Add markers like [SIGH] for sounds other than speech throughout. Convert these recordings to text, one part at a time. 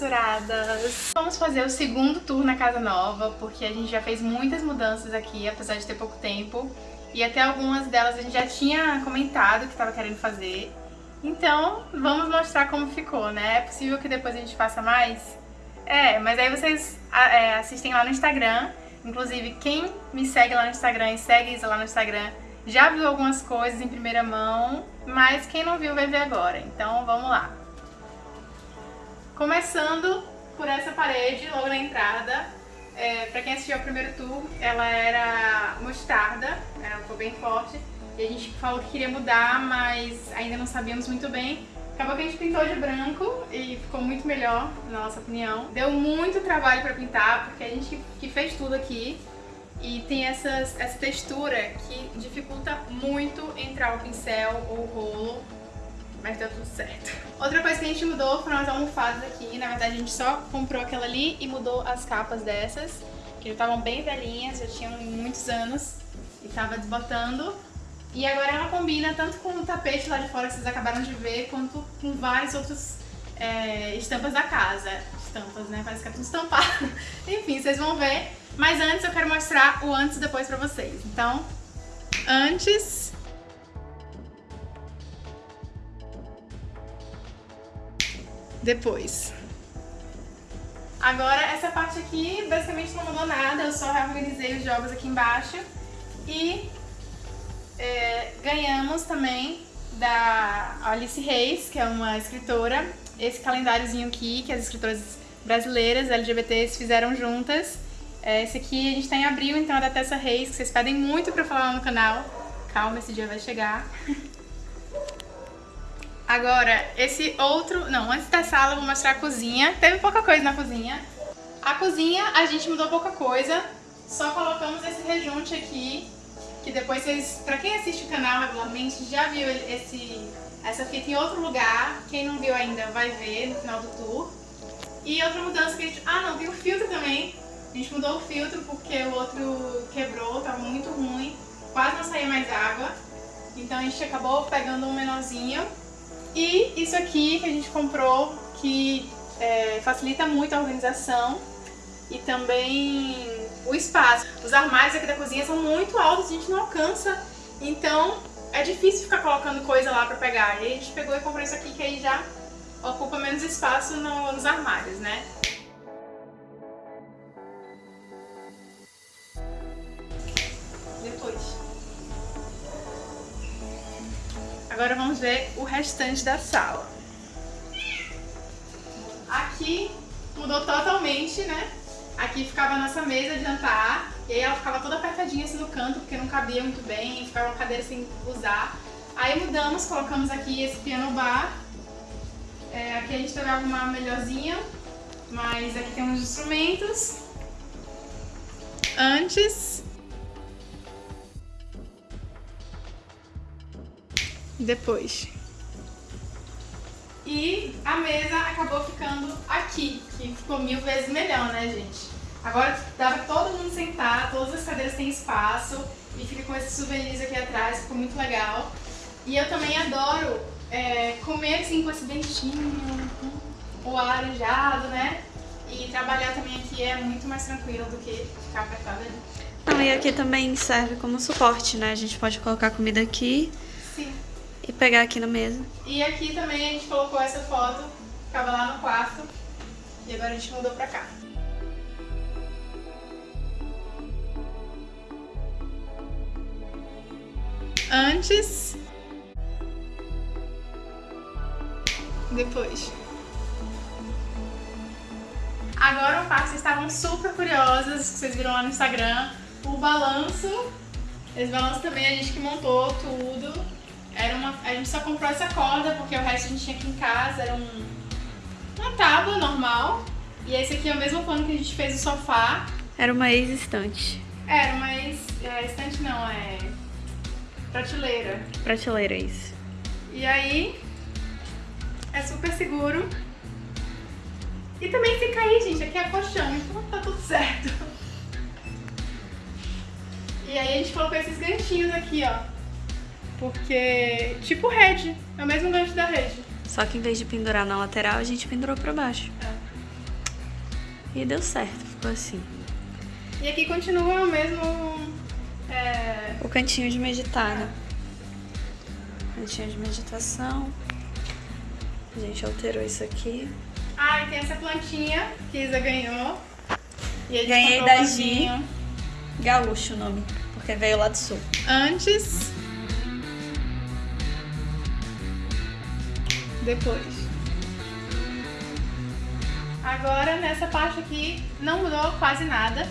censuradas! Vamos fazer o segundo tour na casa nova, porque a gente já fez muitas mudanças aqui, apesar de ter pouco tempo. E até algumas delas a gente já tinha comentado que estava querendo fazer. Então, vamos mostrar como ficou, né? É possível que depois a gente faça mais? É, mas aí vocês é, assistem lá no Instagram. Inclusive, quem me segue lá no Instagram e segue Isa lá no Instagram já viu algumas coisas em primeira mão, mas quem não viu vai ver agora. Então, vamos lá. Começando por essa parede, logo na entrada, é, pra quem assistiu ao primeiro tour, ela era mostarda, ela ficou bem forte. E a gente falou que queria mudar, mas ainda não sabíamos muito bem. Acabou que a gente pintou de branco e ficou muito melhor, na nossa opinião. Deu muito trabalho pra pintar, porque a gente que fez tudo aqui. E tem essas, essa textura que dificulta muito entrar o pincel ou o rolo mas deu tudo certo. [LAUGHS] Outra coisa que a gente mudou foram as almofadas aqui. Na verdade, a gente só comprou aquela ali e mudou as capas dessas, que já estavam bem velhinhas, já tinham muitos anos e tava desbotando. E agora ela combina tanto com o tapete lá de fora que vocês acabaram de ver, quanto com várias outras é, estampas da casa. Estampas, né? Parece que é tudo estampado. [LAUGHS] Enfim, vocês vão ver. Mas antes eu quero mostrar o antes e depois pra vocês. Então, antes depois. Agora, essa parte aqui basicamente não mudou nada, eu só reorganizei os jogos aqui embaixo. E é, ganhamos também da Alice Reis, que é uma escritora, esse calendáriozinho aqui, que as escritoras brasileiras LGBTs fizeram juntas. É, esse aqui a gente tá em abril, então é da Tessa Reis, que vocês pedem muito pra falar lá no canal. Calma, esse dia vai chegar. [LAUGHS] Agora, esse outro... Não, antes da sala eu vou mostrar a cozinha. Teve pouca coisa na cozinha. A cozinha a gente mudou pouca coisa. Só colocamos esse rejunte aqui. Que depois vocês... Pra quem assiste o canal regularmente, já viu esse, essa fita em outro lugar. Quem não viu ainda vai ver no final do tour. E outra mudança que a gente... Ah, não, tem o filtro também. A gente mudou o filtro porque o outro quebrou, tava muito ruim. Quase não saía mais água. Então a gente acabou pegando um menorzinho e isso aqui que a gente comprou, que é, facilita muito a organização e também o espaço. Os armários aqui da cozinha são muito altos, a gente não alcança, então é difícil ficar colocando coisa lá pra pegar. E a gente pegou e comprou isso aqui que aí já ocupa menos espaço no, nos armários, né? Agora vamos ver o restante da sala. Aqui mudou totalmente, né? Aqui ficava a nossa mesa de jantar, e aí ela ficava toda apertadinha assim no canto, porque não cabia muito bem, ficava uma cadeira sem usar. Aí mudamos, colocamos aqui esse piano bar. É, aqui a gente vai arrumar melhorzinha, mas aqui tem uns instrumentos. Antes depois. E a mesa acabou ficando aqui, que ficou mil vezes melhor, né, gente? Agora dá pra todo mundo sentar, todas as cadeiras têm espaço e fica com esses souvenirs aqui atrás, ficou muito legal. E eu também adoro é, comer assim com esse dentinho, o arejado, né? E trabalhar também aqui é muito mais tranquilo do que ficar apertado ali. Não, e aqui também serve como suporte, né? A gente pode colocar comida aqui. E pegar aqui na mesa. E aqui também a gente colocou essa foto, ficava lá no quarto, e agora a gente mudou pra cá. Antes... Depois. Agora o par vocês estavam super curiosas, que vocês viram lá no Instagram, o balanço. Esse balanço também a gente que montou tudo. Era uma, a gente só comprou essa corda porque o resto a gente tinha aqui em casa, era um, uma tábua normal. E esse aqui é o mesmo pano que a gente fez o sofá. Era uma ex-estante. Era uma ex... É, estante não, é... Prateleira. Prateleira, isso. E aí, é super seguro. E também se cair, gente, aqui é colchão, então tá tudo certo. E aí a gente colocou esses ganchinhos aqui, ó. Porque, tipo rede, é o mesmo gancho da rede. Só que em vez de pendurar na lateral, a gente pendurou pra baixo. É. E deu certo, ficou assim. E aqui continua o mesmo... É... O cantinho de meditar, né? Cantinho de meditação. A gente alterou isso aqui. Ah, e tem essa plantinha que Isa ganhou. E Ganhei da Gi. Gaúcho o nome, porque veio lá do sul. Antes. Depois. Agora, nessa parte aqui, não mudou quase nada.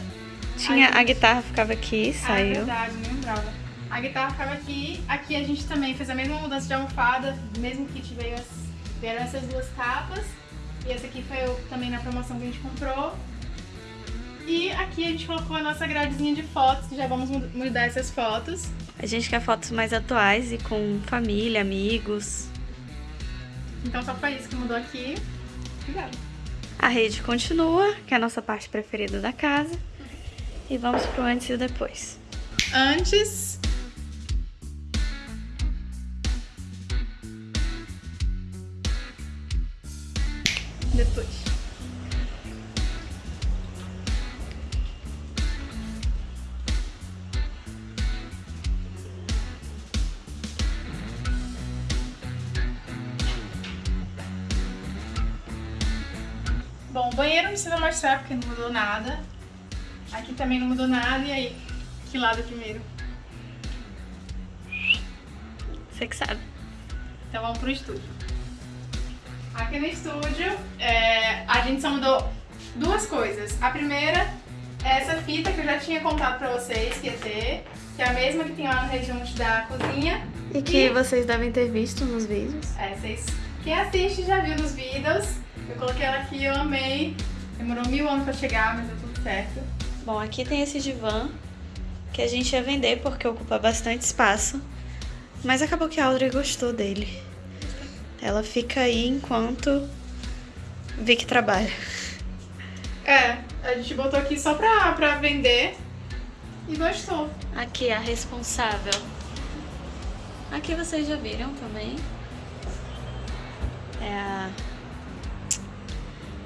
Tinha, a, a guitarra ficava aqui, ah, saiu. É verdade, não lembrava. A guitarra ficava aqui. Aqui a gente também fez a mesma mudança de almofada, mesmo kit veio as, vieram essas duas capas. E essa aqui foi também na promoção que a gente comprou. E aqui a gente colocou a nossa gradezinha de fotos, que já vamos mudar essas fotos. A gente quer fotos mais atuais e com família, amigos. Então só foi isso que mudou aqui. Obrigada. A rede continua, que é a nossa parte preferida da casa. E vamos pro antes e depois. Antes depois. Mostrar porque não mudou nada. Aqui também não mudou nada. E aí? Que lado primeiro? Você que sabe. Então vamos pro estúdio. Aqui no estúdio, é, a gente só mudou duas coisas. A primeira é essa fita que eu já tinha contado pra vocês que ia ter, que é a mesma que tem lá no rejunte da cozinha. E que e... vocês devem ter visto nos vídeos. É, vocês... Quem assiste já viu nos vídeos. Eu coloquei ela aqui, eu amei. Demorou mil anos pra chegar, mas deu tudo certo. Bom, aqui tem esse divã que a gente ia vender porque ocupa bastante espaço. Mas acabou que a Audrey gostou dele. Ela fica aí enquanto Vic trabalha. É, a gente botou aqui só pra, pra vender e gostou. Aqui, a responsável. Aqui vocês já viram também.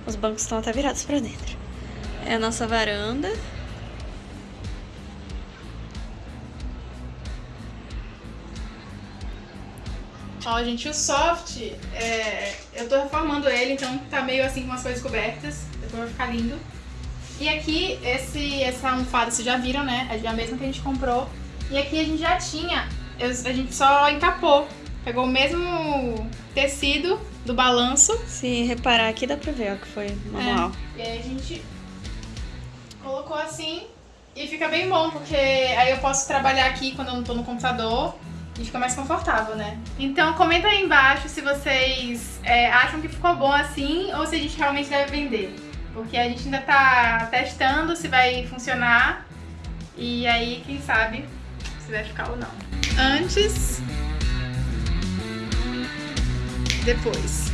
Os bancos estão até virados pra dentro. É a nossa varanda. Ó, gente, o soft, é, eu tô reformando ele, então tá meio assim com as coisas cobertas. Depois vai ficar lindo. E aqui, esse, essa almofada, vocês já viram, né? É a mesma que a gente comprou. E aqui a gente já tinha, a gente só encapou. Pegou o mesmo tecido do balanço. Se reparar aqui dá pra ver, ó, que foi manual. É. E aí a gente colocou assim e fica bem bom, porque aí eu posso trabalhar aqui quando eu não tô no computador e fica mais confortável, né? Então comenta aí embaixo se vocês é, acham que ficou bom assim ou se a gente realmente deve vender. Porque a gente ainda tá testando se vai funcionar e aí quem sabe se vai ficar ou não. Antes, depois.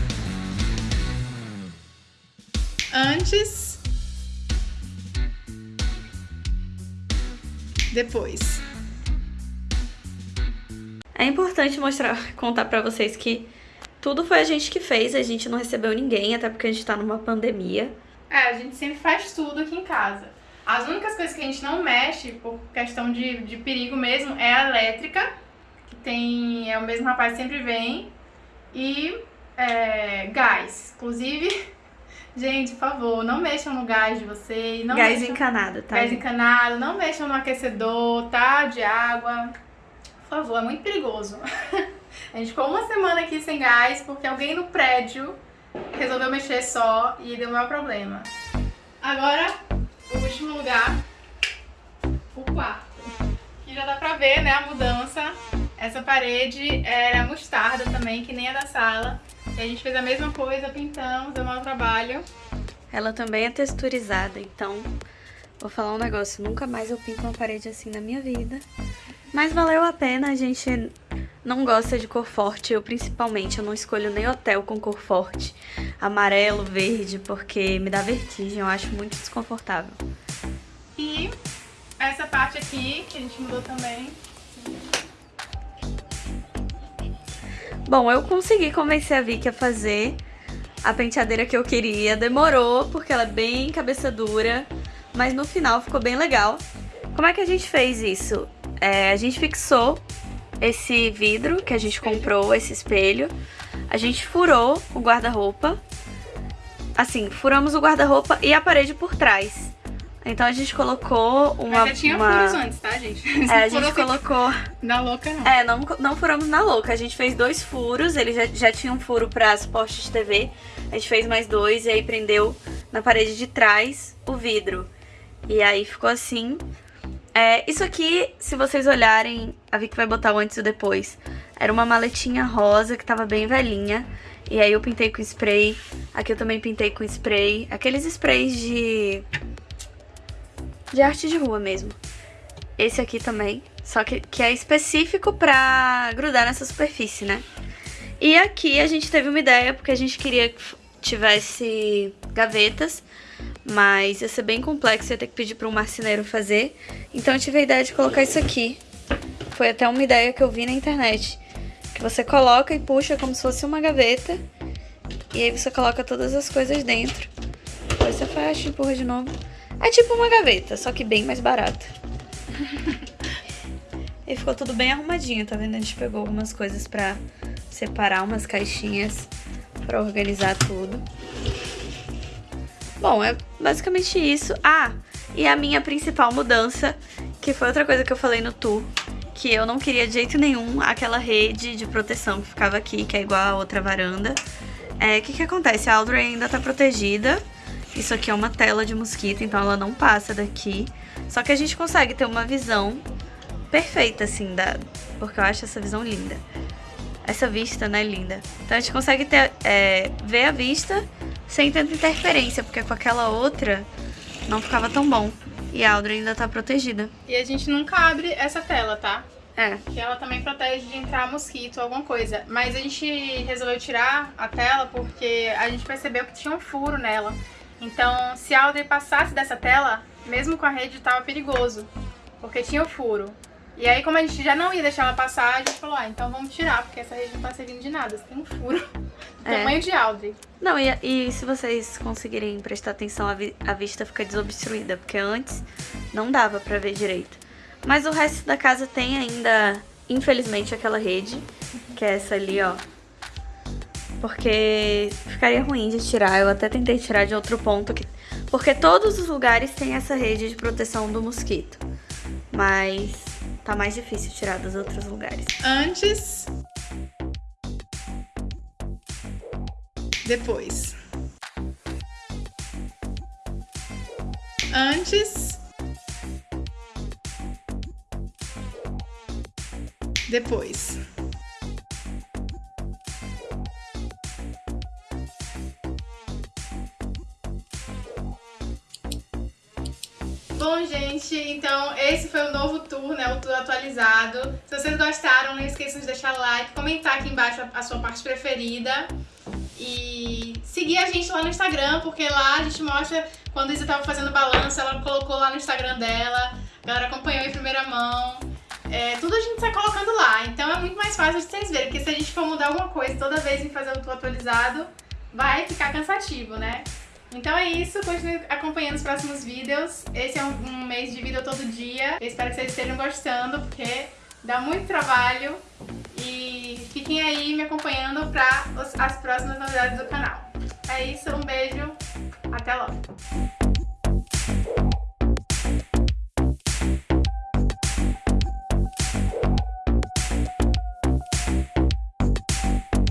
Antes, depois. É importante mostrar, contar pra vocês que tudo foi a gente que fez, a gente não recebeu ninguém, até porque a gente tá numa pandemia. É, a gente sempre faz tudo aqui em casa. As únicas coisas que a gente não mexe, por questão de, de perigo mesmo, é a elétrica, que tem. é o mesmo rapaz que sempre vem, e é, gás. Inclusive, [LAUGHS] gente, por favor, não mexam no gás de vocês. Não gás mexam, encanado, tá? Gás encanado, não mexam no aquecedor, tá? De água. Por favor, é muito perigoso. [LAUGHS] a gente ficou uma semana aqui sem gás porque alguém no prédio resolveu mexer só e deu o maior problema. Agora, o último lugar, o quarto. Aqui já dá pra ver, né, a mudança. Essa parede era mostarda também, que nem a da sala. E a gente fez a mesma coisa, pintamos, deu mau trabalho. Ela também é texturizada, então vou falar um negócio, nunca mais eu pinto uma parede assim na minha vida. Mas valeu a pena, a gente não gosta de cor forte, eu principalmente, eu não escolho nem hotel com cor forte, amarelo, verde, porque me dá vertigem, eu acho muito desconfortável. E essa parte aqui, que a gente mudou também. Bom, eu consegui convencer a Vicky a fazer a penteadeira que eu queria. Demorou, porque ela é bem cabeça dura, mas no final ficou bem legal. Como é que a gente fez isso? É, a gente fixou esse vidro que a gente comprou, esse espelho. A gente furou o guarda-roupa. Assim, furamos o guarda-roupa e a parede por trás. Então a gente colocou uma... Mas já tinha uma... furos antes, tá, gente? É, a [LAUGHS] gente colocou... Na louca, não. É, não, não furamos na louca. A gente fez dois furos, ele já, já tinha um furo pra suporte de TV. A gente fez mais dois e aí prendeu na parede de trás o vidro. E aí ficou assim. É, isso aqui, se vocês olharem, a Vicky vai botar o antes e o depois. Era uma maletinha rosa que tava bem velhinha. E aí eu pintei com spray. Aqui eu também pintei com spray. Aqueles sprays de... De arte de rua mesmo. Esse aqui também. Só que, que é específico pra grudar nessa superfície, né? E aqui a gente teve uma ideia, porque a gente queria que tivesse gavetas mas ia ser bem complexo, ia ter que pedir para um marceneiro fazer. Então eu tive a ideia de colocar isso aqui. Foi até uma ideia que eu vi na internet. Que você coloca e puxa como se fosse uma gaveta. E aí você coloca todas as coisas dentro. Depois você fecha e empurra de novo. É tipo uma gaveta, só que bem mais barata. [LAUGHS] e ficou tudo bem arrumadinho, tá vendo? A gente pegou algumas coisas pra separar umas caixinhas pra organizar tudo. Bom, é basicamente isso. Ah, e a minha principal mudança, que foi outra coisa que eu falei no tour, que eu não queria de jeito nenhum aquela rede de proteção que ficava aqui, que é igual a outra varanda. É, o que que acontece? A Audrey ainda tá protegida. Isso aqui é uma tela de mosquito, então ela não passa daqui. Só que a gente consegue ter uma visão perfeita, assim, da... porque eu acho essa visão linda. Essa vista, né, linda. Então a gente consegue ter, é, ver a vista sem tanta interferência, porque com aquela outra não ficava tão bom. E a Audrey ainda tá protegida. E a gente nunca abre essa tela, tá? É. Que ela também protege de entrar mosquito ou alguma coisa. Mas a gente resolveu tirar a tela porque a gente percebeu que tinha um furo nela. Então, se a Audrey passasse dessa tela, mesmo com a rede, tava perigoso. Porque tinha o furo. E aí, como a gente já não ia deixar ela passar, a gente falou, ah, então vamos tirar, porque essa rede não tá servindo de nada. Você tem um furo. [LAUGHS] É. Tamanho de Audrey. Não, e, e, se vocês conseguirem prestar atenção, a, vi, a vista fica desobstruída, porque antes não dava pra ver direito. Mas o resto da casa tem ainda, infelizmente, aquela rede, que é essa ali, ó. Porque ficaria ruim de tirar, eu até tentei tirar de outro ponto, que, porque todos os lugares têm essa rede de proteção do mosquito. Mas tá mais difícil tirar dos outros lugares. Antes depois. Antes, depois. Bom, gente, então esse foi o novo tour, né, o tour atualizado. Se vocês gostaram, não esqueçam de deixar like, comentar aqui embaixo a sua parte preferida. E seguir a gente lá no Instagram, porque lá a gente mostra quando a Isa tava fazendo balanço, ela colocou lá no Instagram dela, a galera acompanhou em primeira mão. É, tudo a gente sai colocando lá, então é muito mais fácil de vocês verem, porque se a gente for mudar alguma coisa toda vez em fazer o tour atualizado, vai ficar cansativo, né? Então é isso, continue acompanhando os próximos vídeos. Esse é um, um mês de vídeo todo dia. Eu espero que vocês estejam gostando, porque dá muito trabalho. E fiquem aí me acompanhando para as próximas novidades do canal. É isso, um beijo, até logo!